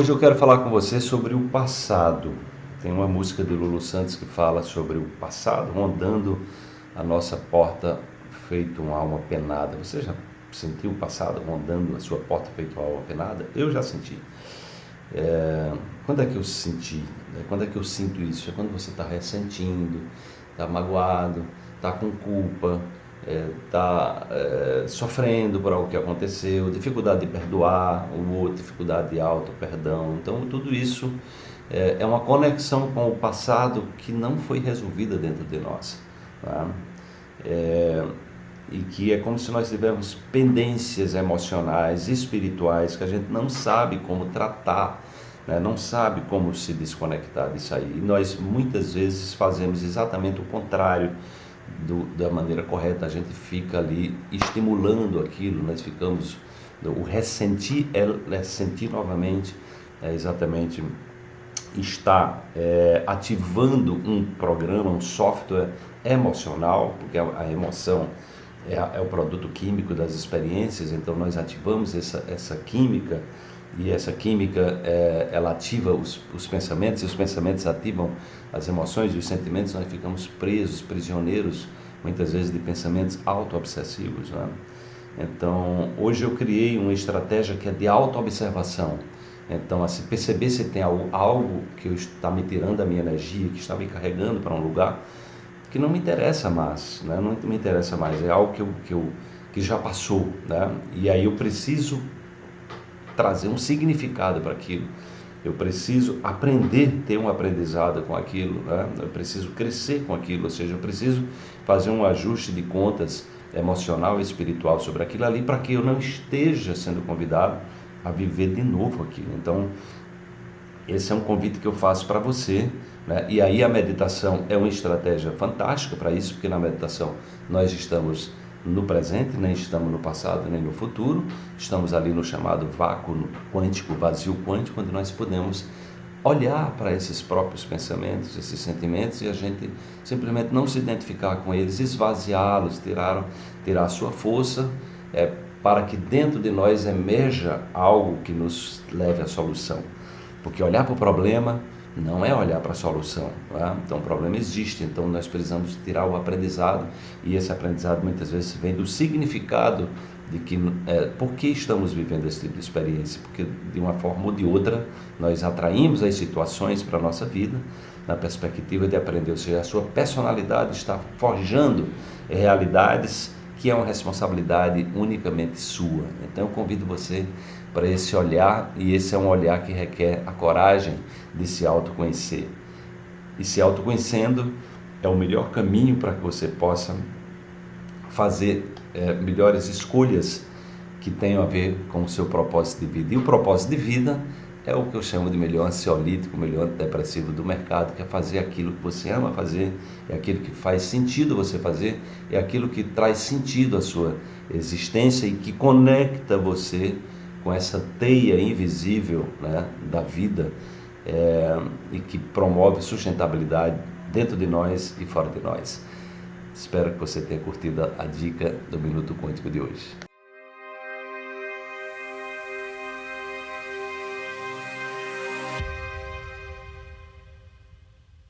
Hoje eu quero falar com você sobre o passado. Tem uma música de Lulu Santos que fala sobre o passado rondando a nossa porta feito uma alma penada. Você já sentiu o passado rondando a sua porta feito uma alma penada? Eu já senti. É... Quando é que eu senti? É, quando é que eu sinto isso? É quando você está ressentindo, está magoado, está com culpa, está é, é, sofrendo por algo que aconteceu, dificuldade de perdoar o outro, dificuldade de auto-perdão. Então, tudo isso é, é, uma conexão com o passado que não foi resolvida dentro de nós. Tá? É, e que é como se nós tivéssemos pendências emocionais, espirituais, que a gente não sabe como tratar, né? não sabe como se desconectar disso aí. E nós muitas vezes fazemos exatamente o contrário do, da maneira correta, a gente fica ali estimulando aquilo, nós ficamos. O ressentir é, sentir novamente, é exatamente está é, ativando um programa, um software emocional, porque a, a emoção é, é, o produto químico das experiências, então nós ativamos essa, essa química e essa química é, ela ativa os, os pensamentos e os pensamentos ativam as emoções e os sentimentos, nós ficamos presos, prisioneiros muitas vezes de pensamentos auto-obsessivos. Né? Então, hoje eu criei uma estratégia que é de auto-observação. Então, assim, perceber se tem algo, algo que está me tirando a minha energia, que está me carregando para um lugar que não me interessa mais, né? não me interessa mais, é algo que, eu, que, eu, que já passou. Né? E aí eu preciso trazer um significado para aquilo. Eu preciso aprender, ter um aprendizado com aquilo, né? eu preciso crescer com aquilo, ou seja, eu preciso fazer um ajuste de contas emocional e espiritual sobre aquilo ali para que eu não esteja sendo convidado a viver de novo aquilo. Então, esse é um convite que eu faço para você. Né? E aí a meditação é uma estratégia fantástica para isso, porque na meditação nós estamos no presente, nem estamos no passado, nem no futuro. Estamos ali no chamado vácuo quântico, vazio quântico, onde nós podemos olhar para esses próprios pensamentos, esses sentimentos e a gente simplesmente não se identificar com eles, esvaziá-los, tirar, tirar a sua força é, para que dentro de nós emerja algo que nos leve à solução. Porque olhar para o problema não é olhar para a solução. É? Então o problema existe, então nós precisamos tirar o aprendizado e esse aprendizado muitas vezes vem do significado de que é, por que estamos vivendo esse tipo de experiência, porque de uma forma ou de outra nós atraímos as situações para a nossa vida na perspectiva de aprender, ou seja, a sua personalidade está forjando realidades que é uma responsabilidade unicamente sua. Então eu convido você para esse olhar, e esse é um olhar que requer a coragem de se autoconhecer. E se autoconhecendo é o melhor caminho para que você possa fazer é, melhores escolhas que tenham a ver com o seu propósito de vida. E o propósito de vida é o que eu chamo de melhor ansiolítico, melhor antidepressivo do mercado, que é fazer aquilo que você ama fazer, é aquilo que faz sentido você fazer, é aquilo que traz sentido à sua existência e que conecta você com essa teia invisível né, da vida é, e que promove sustentabilidade dentro de nós e fora de nós. Espero que você tenha curtido a dica do Minuto Quântico de hoje.